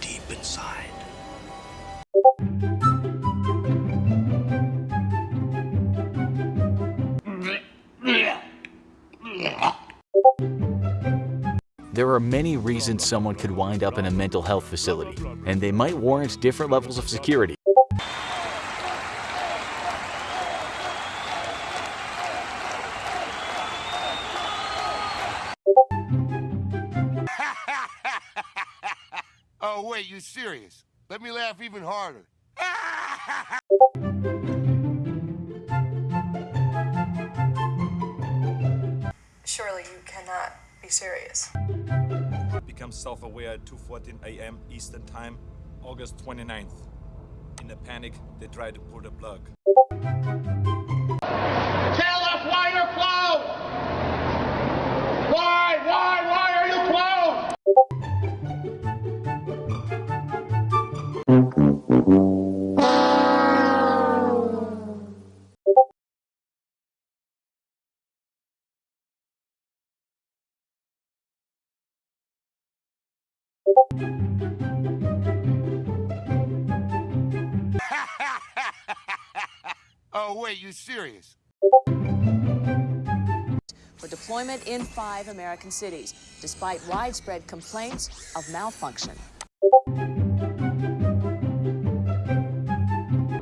deep inside. There are many reasons someone could wind up in a mental health facility, and they might warrant different levels of security. Oh, wait, you serious? Let me laugh even harder. Surely you cannot be serious. Become self-aware at 2.14 a.m. Eastern Time, August 29th. In a panic, they try to pull the plug. oh, wait, you serious? for deployment in five American cities, despite widespread complaints of malfunction.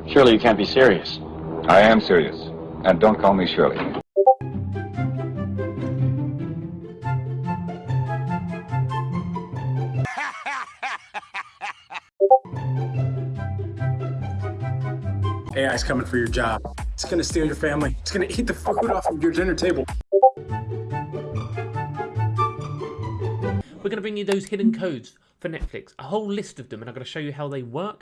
Surely you can't be serious. I am serious. And don't call me Shirley. AI's coming for your job. It's gonna steal your family. It's gonna eat the food off of your dinner table. We're going to bring you those hidden codes for Netflix, a whole list of them, and I'm going to show you how they work.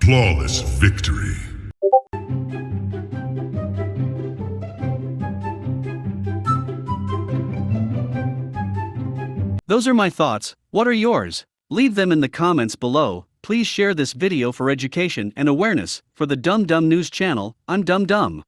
Flawless victory. Those are my thoughts. What are yours? Leave them in the comments below. Please share this video for education and awareness. For the Dumb Dumb News channel, I'm Dumb Dumb.